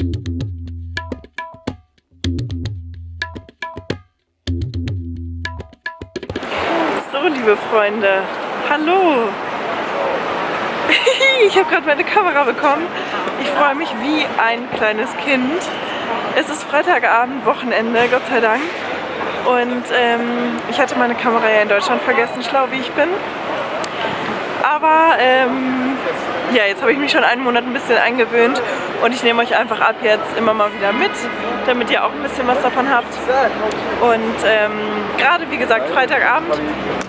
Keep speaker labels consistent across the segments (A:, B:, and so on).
A: So, liebe Freunde, hallo! Ich habe gerade meine Kamera bekommen. Ich freue mich wie ein kleines Kind. Es ist Freitagabend, Wochenende, Gott sei Dank. Und ähm, ich hatte meine Kamera ja in Deutschland vergessen, schlau wie ich bin. Aber ähm, ja, jetzt habe ich mich schon einen Monat ein bisschen eingewöhnt und ich nehme euch einfach ab jetzt immer mal wieder mit, damit ihr auch ein bisschen was davon habt. Und ähm, gerade wie gesagt Freitagabend,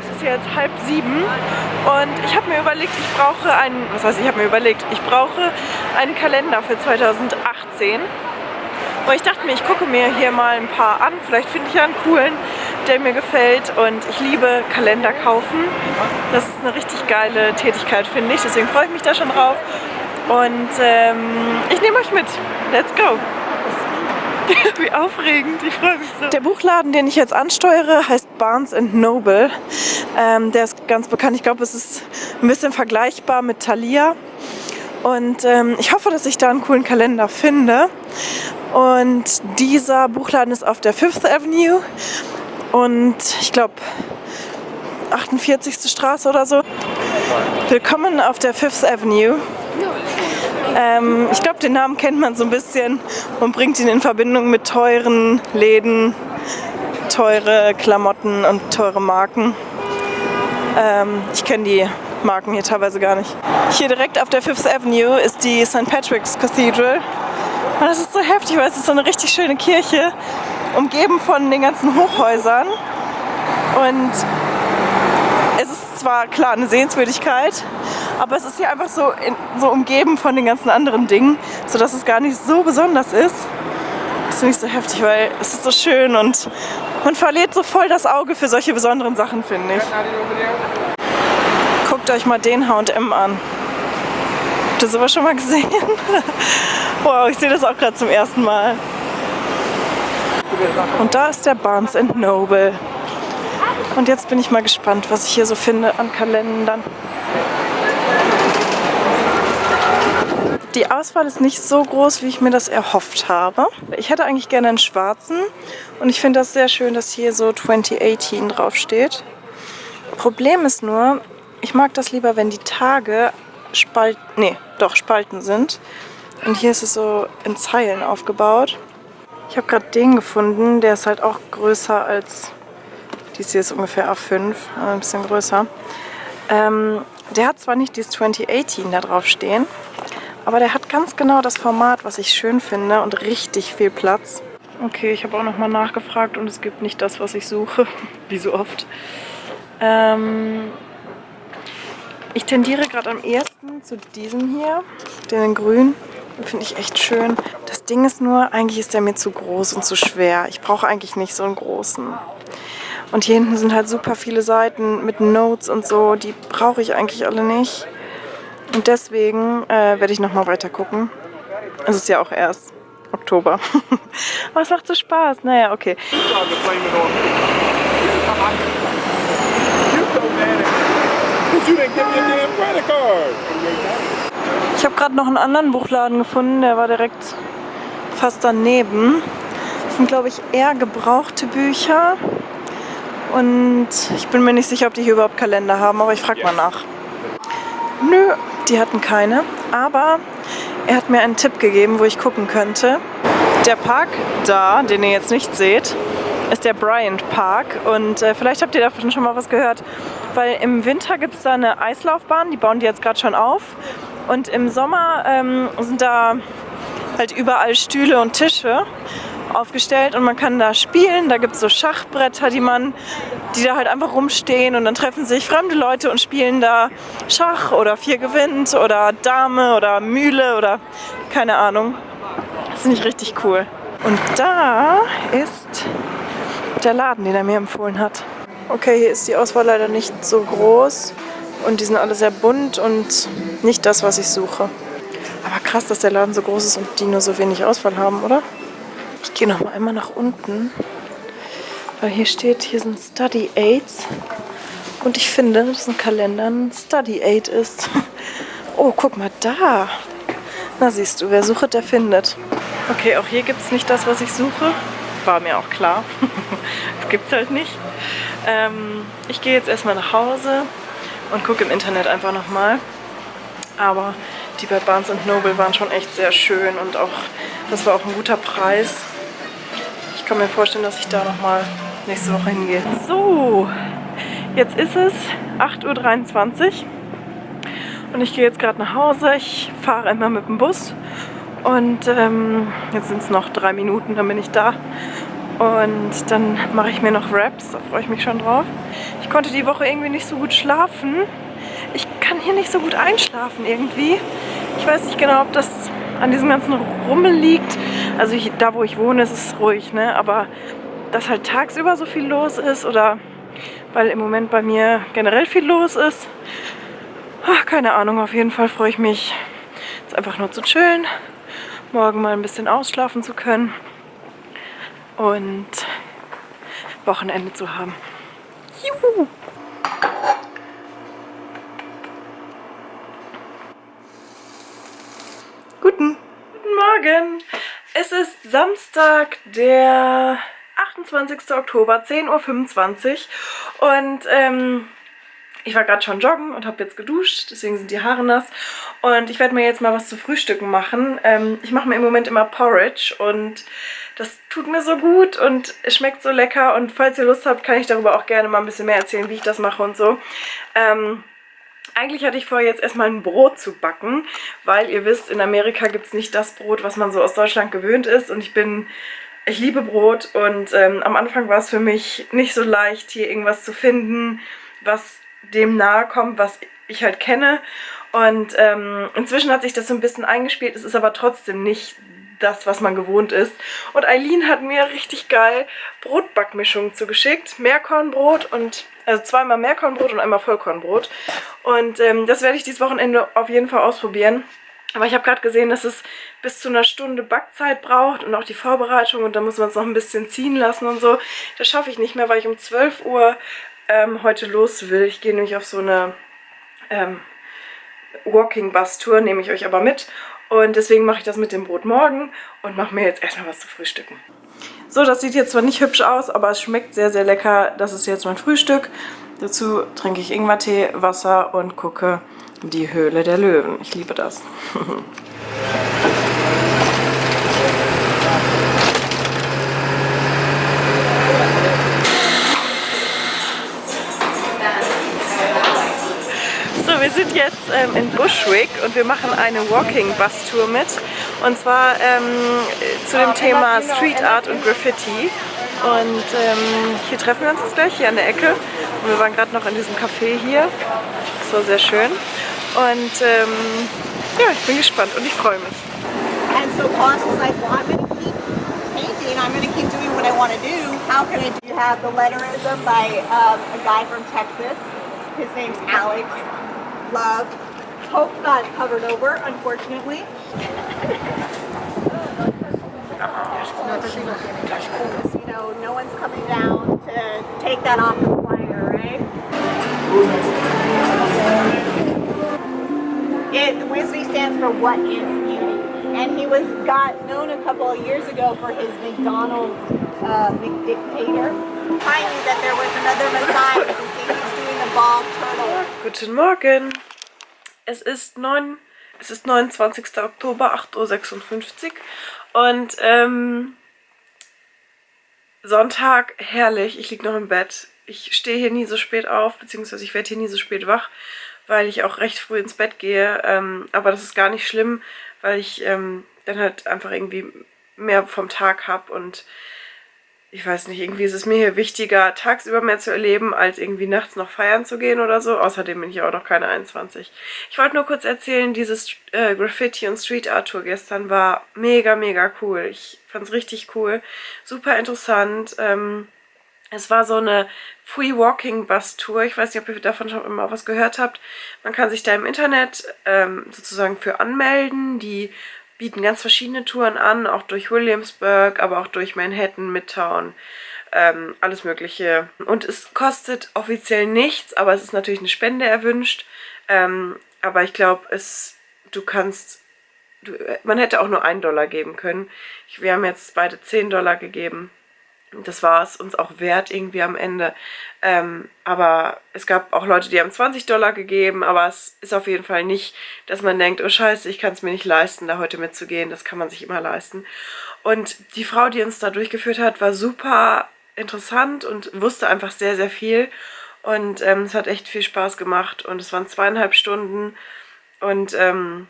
A: es ist jetzt halb sieben und ich habe mir überlegt, ich brauche einen, was heißt ich habe mir überlegt, ich brauche einen Kalender für 2018 und ich dachte mir, ich gucke mir hier mal ein paar an. Vielleicht finde ich einen coolen, der mir gefällt. Und ich liebe Kalender kaufen. Das ist eine richtig geile Tätigkeit, finde ich. Deswegen freue ich mich da schon drauf. Und ähm, ich nehme euch mit. Let's go! Wie aufregend, ich freue mich so. Der Buchladen, den ich jetzt ansteuere, heißt Barnes Noble. Ähm, der ist ganz bekannt. Ich glaube, es ist ein bisschen vergleichbar mit Thalia. Und ähm, ich hoffe, dass ich da einen coolen Kalender finde. Und dieser Buchladen ist auf der Fifth Avenue und ich glaube 48. Straße oder so. Willkommen auf der Fifth Avenue. Ähm, ich glaube, den Namen kennt man so ein bisschen und bringt ihn in Verbindung mit teuren Läden, teure Klamotten und teure Marken. Ähm, ich kenne die Marken hier teilweise gar nicht. Hier direkt auf der Fifth Avenue ist die St. Patrick's Cathedral. Und das ist so heftig, weil es ist so eine richtig schöne Kirche, umgeben von den ganzen Hochhäusern. Und ist zwar klar eine Sehenswürdigkeit, aber es ist hier einfach so, in, so umgeben von den ganzen anderen Dingen, sodass es gar nicht so besonders ist. Das finde ich so heftig, weil es ist so schön und man verliert so voll das Auge für solche besonderen Sachen, finde ich. Guckt euch mal den H&M an. Habt ihr sowas schon mal gesehen? wow, ich sehe das auch gerade zum ersten Mal. Und da ist der Barnes Noble. Und jetzt bin ich mal gespannt, was ich hier so finde an Kalendern. Die Auswahl ist nicht so groß, wie ich mir das erhofft habe. Ich hätte eigentlich gerne einen schwarzen und ich finde das sehr schön, dass hier so 2018 draufsteht. Problem ist nur, ich mag das lieber, wenn die Tage Spalt, nee, doch Spalten sind. Und hier ist es so in Zeilen aufgebaut. Ich habe gerade den gefunden, der ist halt auch größer als, hier ist ungefähr A5, ein bisschen größer. Ähm, der hat zwar nicht dieses 2018 da drauf stehen, aber der hat ganz genau das Format, was ich schön finde und richtig viel Platz. Okay, ich habe auch nochmal nachgefragt und es gibt nicht das, was ich suche, wie so oft. Ähm, ich tendiere gerade am ehesten zu diesem hier, den in grün. Finde ich echt schön. Das Ding ist nur, eigentlich ist der mir zu groß und zu schwer. Ich brauche eigentlich nicht so einen großen. Und hier hinten sind halt super viele Seiten mit Notes und so. Die brauche ich eigentlich alle nicht. Und deswegen äh, werde ich nochmal weiter gucken. Es ist ja auch erst Oktober. Aber es macht so Spaß. Naja, okay. Ich habe gerade noch einen anderen Buchladen gefunden, der war direkt fast daneben. Das sind, glaube ich, eher gebrauchte Bücher. Und ich bin mir nicht sicher, ob die hier überhaupt Kalender haben, aber ich frage mal nach. Nö, die hatten keine. Aber er hat mir einen Tipp gegeben, wo ich gucken könnte. Der Park da, den ihr jetzt nicht seht, ist der Bryant Park und äh, vielleicht habt ihr davon schon mal was gehört, weil im Winter gibt es da eine Eislaufbahn, die bauen die jetzt gerade schon auf und im Sommer ähm, sind da halt überall Stühle und Tische aufgestellt und man kann da spielen. Da gibt es so Schachbretter, die man, die da halt einfach rumstehen und dann treffen sich fremde Leute und spielen da Schach oder Vier gewinnt oder Dame oder Mühle oder keine Ahnung. Das finde ich richtig cool. Und da ist der Laden, den er mir empfohlen hat. Okay, hier ist die Auswahl leider nicht so groß und die sind alle sehr bunt und nicht das, was ich suche. Aber krass, dass der Laden so groß ist und die nur so wenig Auswahl haben, oder? Ich gehe noch mal einmal nach unten, weil hier steht, hier sind Study Aids und ich finde, dass ein Kalender ein Study Aid ist. Oh, guck mal da. Na siehst du, wer sucht, der findet. Okay, auch hier gibt es nicht das, was ich suche. War mir auch klar. das gibt es halt nicht. Ähm, ich gehe jetzt erstmal nach Hause und gucke im Internet einfach nochmal. Aber die bei Barnes Noble waren schon echt sehr schön und auch das war auch ein guter Preis. Ich kann mir vorstellen, dass ich da nochmal nächste Woche hingehe. So, jetzt ist es 8.23 Uhr und ich gehe jetzt gerade nach Hause. Ich fahre immer mit dem Bus und ähm, jetzt sind es noch drei Minuten, dann bin ich da. Und dann mache ich mir noch Raps, da freue ich mich schon drauf. Ich konnte die Woche irgendwie nicht so gut schlafen. Ich kann hier nicht so gut einschlafen irgendwie. Ich weiß nicht genau, ob das an diesem ganzen Rummel liegt. Also ich, da, wo ich wohne, ist es ruhig, ne? aber dass halt tagsüber so viel los ist oder weil im Moment bei mir generell viel los ist. Ach, keine Ahnung, auf jeden Fall freue ich mich, jetzt einfach nur zu chillen, morgen mal ein bisschen ausschlafen zu können und Wochenende zu haben. Juhu! Guten. Guten Morgen. Es ist Samstag, der 28. Oktober, 10.25 Uhr und ähm, ich war gerade schon joggen und habe jetzt geduscht, deswegen sind die Haare nass. Und ich werde mir jetzt mal was zu frühstücken machen. Ähm, ich mache mir im Moment immer Porridge und das tut mir so gut und es schmeckt so lecker. Und falls ihr Lust habt, kann ich darüber auch gerne mal ein bisschen mehr erzählen, wie ich das mache und so. Ähm, eigentlich hatte ich vor, jetzt erstmal ein Brot zu backen, weil ihr wisst, in Amerika gibt es nicht das Brot, was man so aus Deutschland gewöhnt ist. Und ich bin, ich liebe Brot und ähm, am Anfang war es für mich nicht so leicht, hier irgendwas zu finden, was dem nahe kommt, was ich halt kenne. Und ähm, inzwischen hat sich das so ein bisschen eingespielt. Es ist aber trotzdem nicht das, was man gewohnt ist. Und Eileen hat mir richtig geil Brotbackmischungen zugeschickt. Meerkornbrot und, also zweimal Meerkornbrot und einmal Vollkornbrot. Und ähm, das werde ich dieses Wochenende auf jeden Fall ausprobieren. Aber ich habe gerade gesehen, dass es bis zu einer Stunde Backzeit braucht und auch die Vorbereitung und da muss man es noch ein bisschen ziehen lassen und so. Das schaffe ich nicht mehr, weil ich um 12 Uhr ähm, heute los will. Ich gehe nämlich auf so eine ähm, Walking Bus Tour, nehme ich euch aber mit. Und deswegen mache ich das mit dem Brot morgen und mache mir jetzt erstmal was zu frühstücken. So, das sieht jetzt zwar nicht hübsch aus, aber es schmeckt sehr, sehr lecker. Das ist jetzt mein Frühstück. Dazu trinke ich Ingwertee, Wasser und gucke die Höhle der Löwen. Ich liebe das. wir sind jetzt ähm, in Bushwick und wir machen eine Walking-Bus-Tour mit. Und zwar ähm, zu dem Thema Street Art und Graffiti. Und ähm, hier treffen wir uns jetzt gleich, hier an der Ecke. Und wir waren gerade noch in diesem Café hier. Das war sehr schön. Und ähm, ja, ich bin gespannt und ich freue mich. And so Boss was like, well, I'm going to keep painting. I'm going to keep doing what I want to do. How can I do? have the letterism by um, a guy from Texas. His name's Alex. Love. Hope got covered over, unfortunately. you know, no one's coming down to take that off the flyer, right? It WISBY stands for What is Beauty, and he was got known a couple of years ago for his McDonald's uh, McDictator, finding that there was another Messiah Guten Morgen. Es ist, 9, es ist 29. Oktober, 8.56 Uhr und ähm, Sonntag, herrlich, ich liege noch im Bett. Ich stehe hier nie so spät auf, beziehungsweise ich werde hier nie so spät wach, weil ich auch recht früh ins Bett gehe. Ähm, aber das ist gar nicht schlimm, weil ich ähm, dann halt einfach irgendwie mehr vom Tag habe und ich weiß nicht, irgendwie ist es mir hier wichtiger, tagsüber mehr zu erleben, als irgendwie nachts noch feiern zu gehen oder so. Außerdem bin ich auch noch keine 21. Ich wollte nur kurz erzählen, dieses äh, Graffiti- und Street Art Tour gestern war mega, mega cool. Ich fand es richtig cool, super interessant. Ähm, es war so eine Free Walking Bus Tour. Ich weiß nicht, ob ihr davon schon immer was gehört habt. Man kann sich da im Internet ähm, sozusagen für anmelden. Die bieten ganz verschiedene Touren an, auch durch Williamsburg, aber auch durch Manhattan, Midtown, ähm, alles mögliche. Und es kostet offiziell nichts, aber es ist natürlich eine Spende erwünscht. Ähm, aber ich glaube, es du kannst man hätte auch nur einen Dollar geben können. Wir haben jetzt beide 10 Dollar gegeben das war es uns auch wert irgendwie am Ende. Ähm, aber es gab auch Leute, die haben 20 Dollar gegeben, aber es ist auf jeden Fall nicht, dass man denkt, oh scheiße, ich kann es mir nicht leisten, da heute mitzugehen. Das kann man sich immer leisten. Und die Frau, die uns da durchgeführt hat, war super interessant und wusste einfach sehr, sehr viel. Und ähm, es hat echt viel Spaß gemacht und es waren zweieinhalb Stunden und ähm,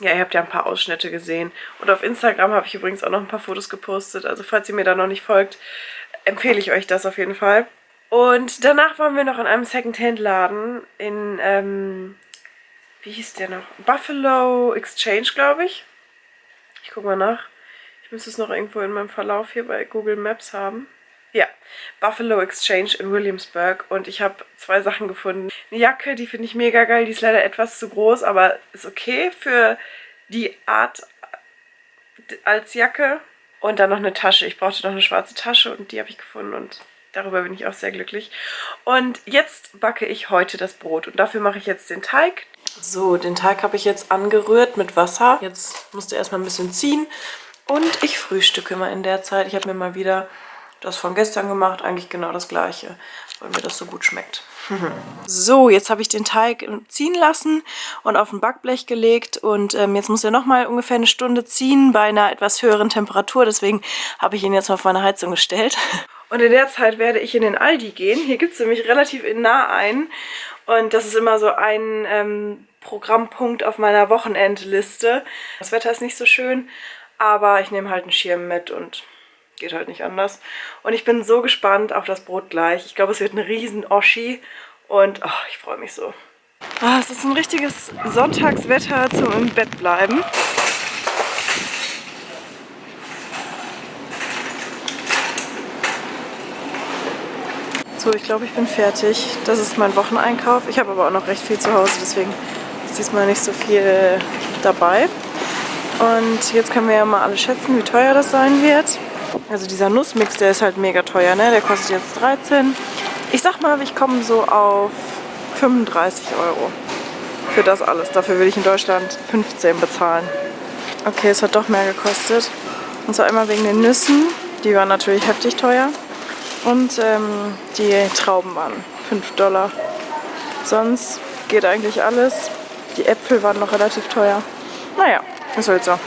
A: ja, ihr habt ja ein paar Ausschnitte gesehen. Und auf Instagram habe ich übrigens auch noch ein paar Fotos gepostet. Also falls ihr mir da noch nicht folgt, empfehle ich euch das auf jeden Fall. Und danach waren wir noch in einem Secondhand-Laden in, ähm, wie hieß der noch? Buffalo Exchange, glaube ich. Ich gucke mal nach. Ich müsste es noch irgendwo in meinem Verlauf hier bei Google Maps haben. Ja, Buffalo Exchange in Williamsburg und ich habe zwei Sachen gefunden. Eine Jacke, die finde ich mega geil, die ist leider etwas zu groß, aber ist okay für die Art als Jacke. Und dann noch eine Tasche. Ich brauchte noch eine schwarze Tasche und die habe ich gefunden und darüber bin ich auch sehr glücklich. Und jetzt backe ich heute das Brot und dafür mache ich jetzt den Teig. So, den Teig habe ich jetzt angerührt mit Wasser. Jetzt musste erstmal ein bisschen ziehen und ich frühstücke mal in der Zeit. Ich habe mir mal wieder das von gestern gemacht, eigentlich genau das gleiche, weil mir das so gut schmeckt. so, jetzt habe ich den Teig ziehen lassen und auf ein Backblech gelegt und ähm, jetzt muss er nochmal ungefähr eine Stunde ziehen bei einer etwas höheren Temperatur, deswegen habe ich ihn jetzt mal auf meine Heizung gestellt. Und in der Zeit werde ich in den Aldi gehen. Hier gibt es nämlich relativ nah ein und das ist immer so ein ähm, Programmpunkt auf meiner Wochenendliste. Das Wetter ist nicht so schön, aber ich nehme halt einen Schirm mit und Geht halt nicht anders. Und ich bin so gespannt auf das Brot gleich. Ich glaube, es wird ein riesen Oschi. Und oh, ich freue mich so. Ah, es ist ein richtiges Sonntagswetter zum im Bett bleiben. So, ich glaube, ich bin fertig. Das ist mein Wocheneinkauf. Ich habe aber auch noch recht viel zu Hause, deswegen ist diesmal nicht so viel dabei. Und jetzt können wir ja mal alle schätzen, wie teuer das sein wird. Also dieser Nussmix, der ist halt mega teuer, ne? Der kostet jetzt 13. Ich sag mal, ich komme so auf 35 Euro für das alles. Dafür würde ich in Deutschland 15 bezahlen. Okay, es hat doch mehr gekostet. Und zwar einmal wegen den Nüssen. Die waren natürlich heftig teuer. Und ähm, die Trauben waren 5 Dollar. Sonst geht eigentlich alles. Die Äpfel waren noch relativ teuer. Naja, ist halt so.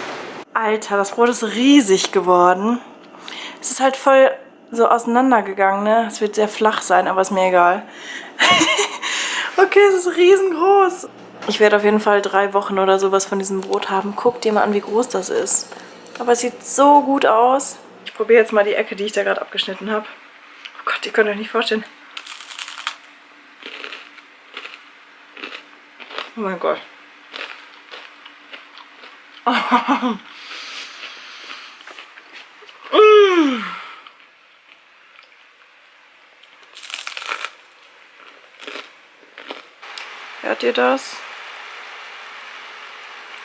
A: Alter, das Brot ist riesig geworden. Es ist halt voll so auseinandergegangen, ne? Es wird sehr flach sein, aber ist mir egal. okay, es ist riesengroß. Ich werde auf jeden Fall drei Wochen oder sowas von diesem Brot haben. Guck dir mal an, wie groß das ist. Aber es sieht so gut aus. Ich probiere jetzt mal die Ecke, die ich da gerade abgeschnitten habe. Oh Gott, ihr könnt euch nicht vorstellen. Oh mein Gott. Hört ihr das?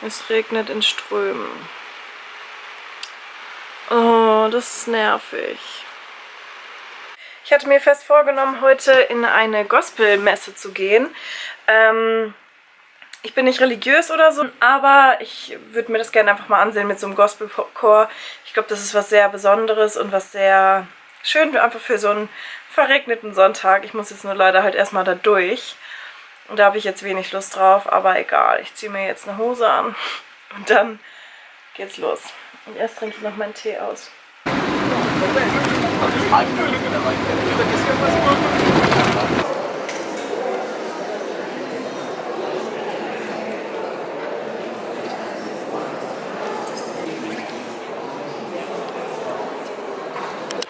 A: Es regnet in Strömen. Oh, das ist nervig. Ich hatte mir fest vorgenommen, heute in eine Gospelmesse zu gehen. Ähm, ich bin nicht religiös oder so, aber ich würde mir das gerne einfach mal ansehen mit so einem Gospelchor. Ich glaube, das ist was sehr Besonderes und was sehr schön einfach für so einen verregneten Sonntag. Ich muss jetzt nur leider halt erstmal da durch. Und da habe ich jetzt wenig Lust drauf, aber egal. Ich ziehe mir jetzt eine Hose an und dann geht's los. Und erst trinke ich noch meinen Tee aus.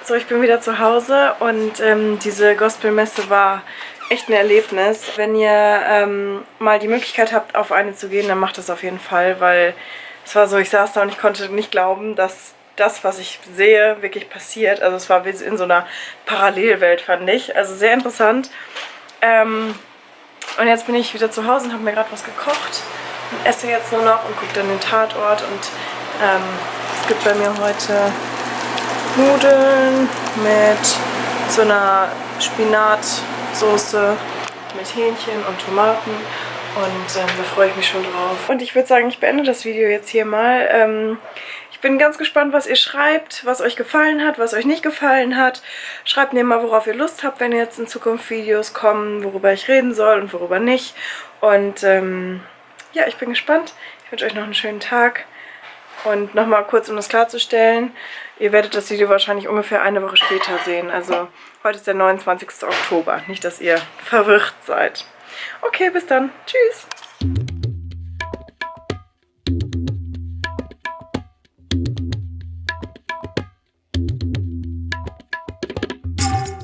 A: So, ich bin wieder zu Hause und ähm, diese Gospelmesse war echt ein Erlebnis. Wenn ihr ähm, mal die Möglichkeit habt, auf eine zu gehen, dann macht das auf jeden Fall, weil es war so, ich saß da und ich konnte nicht glauben, dass das, was ich sehe, wirklich passiert. Also es war wie in so einer Parallelwelt, fand ich. Also sehr interessant. Ähm, und jetzt bin ich wieder zu Hause und habe mir gerade was gekocht und esse jetzt nur noch und gucke dann den Tatort. Und ähm, es gibt bei mir heute Nudeln mit so einer Spinatsoße mit Hähnchen und Tomaten Und ähm, da freue ich mich schon drauf. Und ich würde sagen, ich beende das Video jetzt hier mal. Ähm, ich bin ganz gespannt, was ihr schreibt, was euch gefallen hat, was euch nicht gefallen hat. Schreibt mir mal, worauf ihr Lust habt, wenn jetzt in Zukunft Videos kommen, worüber ich reden soll und worüber nicht. Und ähm, ja, ich bin gespannt. Ich wünsche euch noch einen schönen Tag. Und nochmal kurz, um das klarzustellen, ihr werdet das Video wahrscheinlich ungefähr eine Woche später sehen. Also heute ist der 29. Oktober. Nicht, dass ihr verwirrt seid. Okay, bis dann. Tschüss.